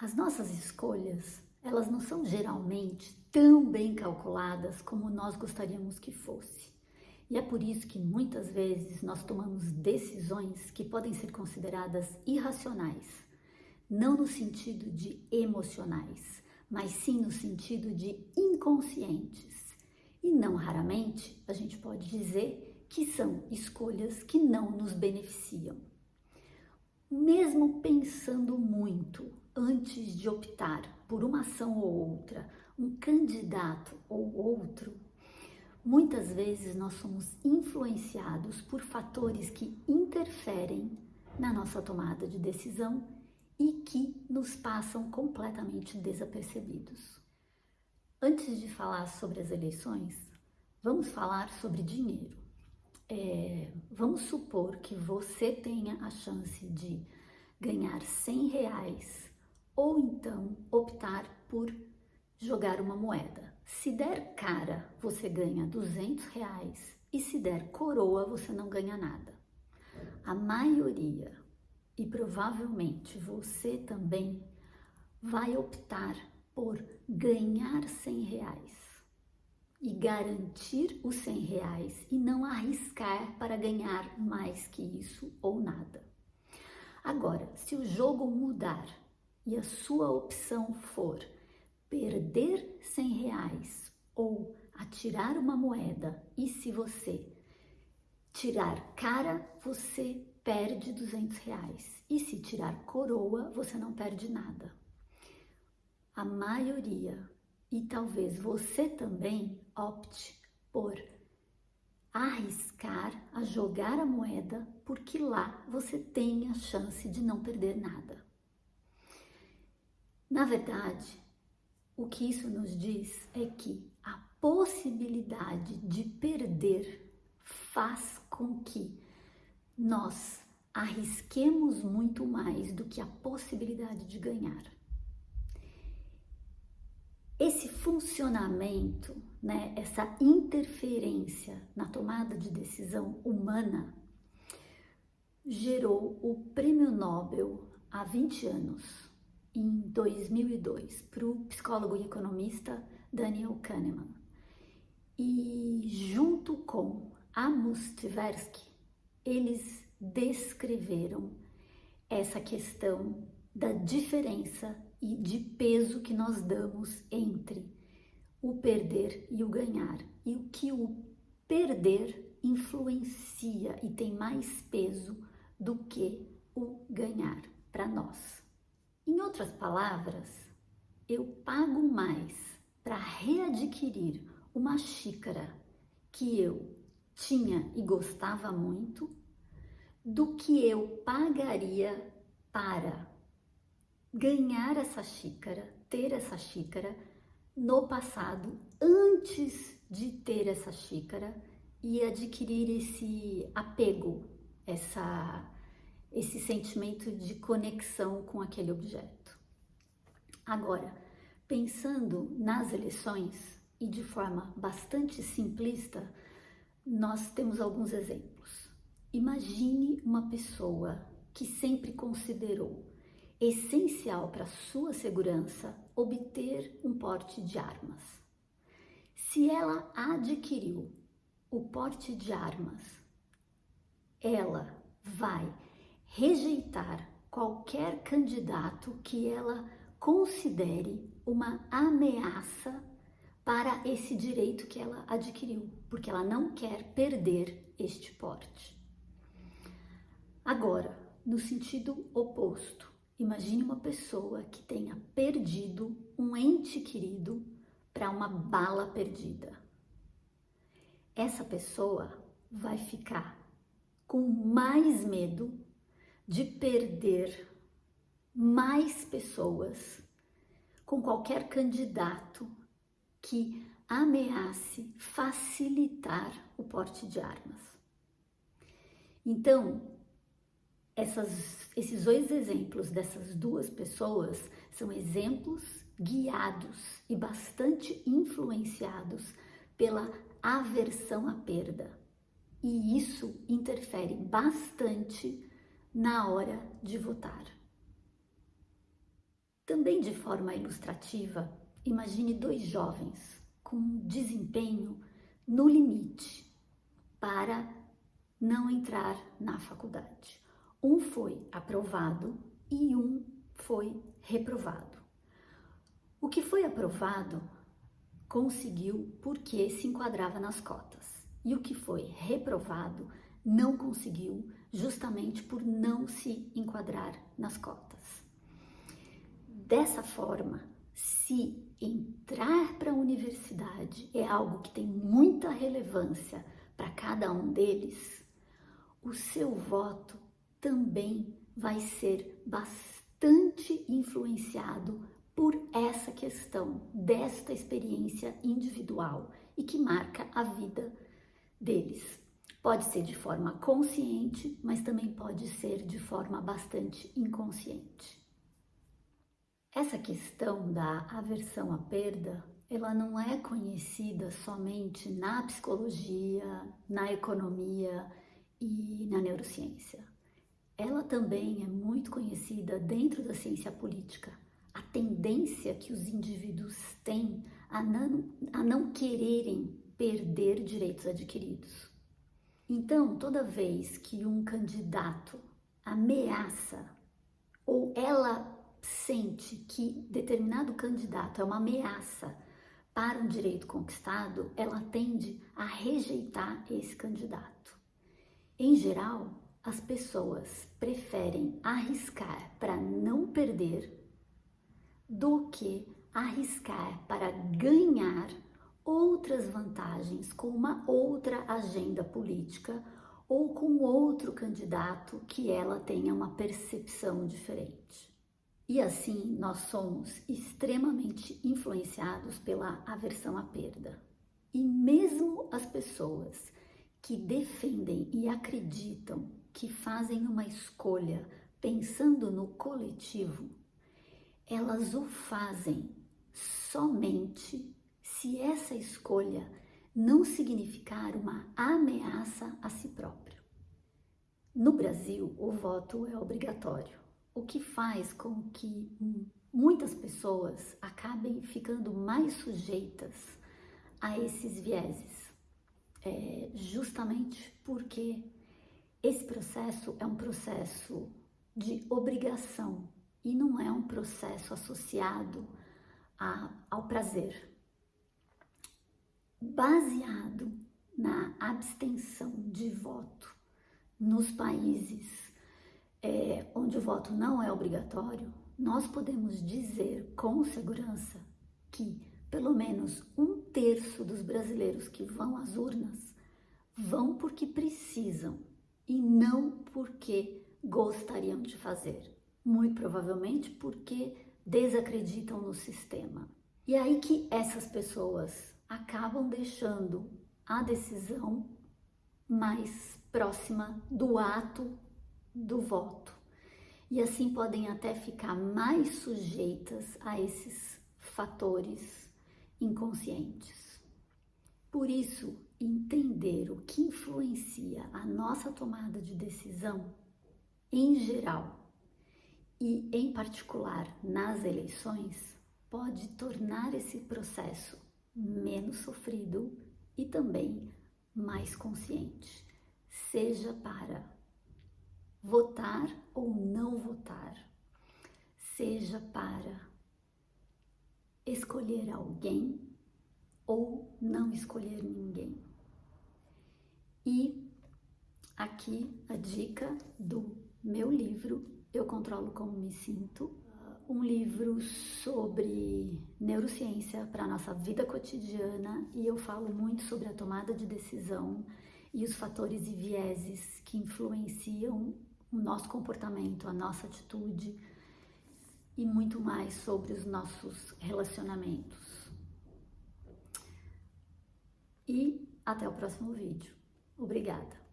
As nossas escolhas, elas não são geralmente tão bem calculadas como nós gostaríamos que fosse. E é por isso que muitas vezes nós tomamos decisões que podem ser consideradas irracionais, não no sentido de emocionais, mas sim no sentido de inconscientes. E não raramente a gente pode dizer que são escolhas que não nos beneficiam. Mesmo pensando muito antes de optar por uma ação ou outra, um candidato ou outro, muitas vezes nós somos influenciados por fatores que interferem na nossa tomada de decisão e que nos passam completamente desapercebidos. Antes de falar sobre as eleições, vamos falar sobre dinheiro. É, vamos supor que você tenha a chance de ganhar 100 reais ou então optar por jogar uma moeda. Se der cara, você ganha 200 reais e se der coroa, você não ganha nada. A maioria, e provavelmente você também, vai optar por ganhar 100 reais e garantir os 100 reais e não arriscar para ganhar mais que isso ou nada. Agora, se o jogo mudar e a sua opção for perder 100 reais ou atirar uma moeda, e se você tirar cara, você perde 200 reais. E se tirar coroa, você não perde nada. A maioria, e talvez você também, opte por arriscar a jogar a moeda, porque lá você tem a chance de não perder nada. Na verdade, o que isso nos diz é que a possibilidade de perder faz com que nós arrisquemos muito mais do que a possibilidade de ganhar. Esse funcionamento, né, essa interferência na tomada de decisão humana gerou o Prêmio Nobel há 20 anos em 2002 para o psicólogo e economista Daniel Kahneman. E junto com Amos Tversky, eles descreveram essa questão da diferença e de peso que nós damos entre o perder e o ganhar, e o que o perder influencia e tem mais peso do que o ganhar para nós. Em outras palavras, eu pago mais para readquirir uma xícara que eu tinha e gostava muito do que eu pagaria para ganhar essa xícara, ter essa xícara no passado, antes de ter essa xícara e adquirir esse apego, essa esse sentimento de conexão com aquele objeto. Agora, pensando nas eleições e de forma bastante simplista, nós temos alguns exemplos. Imagine uma pessoa que sempre considerou essencial para sua segurança obter um porte de armas. Se ela adquiriu o porte de armas, ela vai rejeitar qualquer candidato que ela considere uma ameaça para esse direito que ela adquiriu, porque ela não quer perder este porte. Agora, no sentido oposto, imagine uma pessoa que tenha perdido um ente querido para uma bala perdida. Essa pessoa vai ficar com mais medo de perder mais pessoas com qualquer candidato que ameace facilitar o porte de armas. Então, essas, esses dois exemplos dessas duas pessoas são exemplos guiados e bastante influenciados pela aversão à perda. E isso interfere bastante na hora de votar. Também de forma ilustrativa, imagine dois jovens com desempenho no limite para não entrar na faculdade. Um foi aprovado e um foi reprovado. O que foi aprovado conseguiu porque se enquadrava nas cotas, e o que foi reprovado não conseguiu justamente por não se enquadrar nas cotas. Dessa forma, se entrar para a universidade é algo que tem muita relevância para cada um deles, o seu voto também vai ser bastante influenciado por essa questão desta experiência individual e que marca a vida deles. Pode ser de forma consciente, mas também pode ser de forma bastante inconsciente. Essa questão da aversão à perda, ela não é conhecida somente na psicologia, na economia e na neurociência. Ela também é muito conhecida dentro da ciência política a tendência que os indivíduos têm a não, a não quererem perder direitos adquiridos. Então, toda vez que um candidato ameaça ou ela sente que determinado candidato é uma ameaça para um direito conquistado, ela tende a rejeitar esse candidato. Em geral, as pessoas preferem arriscar para não perder do que arriscar para ganhar outras vantagens com uma outra agenda política ou com outro candidato que ela tenha uma percepção diferente. E assim nós somos extremamente influenciados pela aversão à perda. E mesmo as pessoas que defendem e acreditam que fazem uma escolha pensando no coletivo, elas o fazem somente se essa escolha não significar uma ameaça a si próprio. No Brasil, o voto é obrigatório, o que faz com que muitas pessoas acabem ficando mais sujeitas a esses vieses, é, justamente porque esse processo é um processo de obrigação e não é um processo associado a, ao prazer. Baseado na abstenção de voto nos países é, onde o voto não é obrigatório, nós podemos dizer com segurança que pelo menos um terço dos brasileiros que vão às urnas vão porque precisam e não porque gostariam de fazer muito provavelmente porque desacreditam no sistema. E aí que essas pessoas acabam deixando a decisão mais próxima do ato do voto. E assim podem até ficar mais sujeitas a esses fatores inconscientes. Por isso, entender o que influencia a nossa tomada de decisão, em geral, e, em particular, nas eleições, pode tornar esse processo menos sofrido e também mais consciente, seja para votar ou não votar, seja para escolher alguém ou não escolher ninguém. E aqui a dica do meu livro eu Controlo Como Me Sinto, um livro sobre neurociência para a nossa vida cotidiana e eu falo muito sobre a tomada de decisão e os fatores e vieses que influenciam o nosso comportamento, a nossa atitude e muito mais sobre os nossos relacionamentos. E até o próximo vídeo. Obrigada!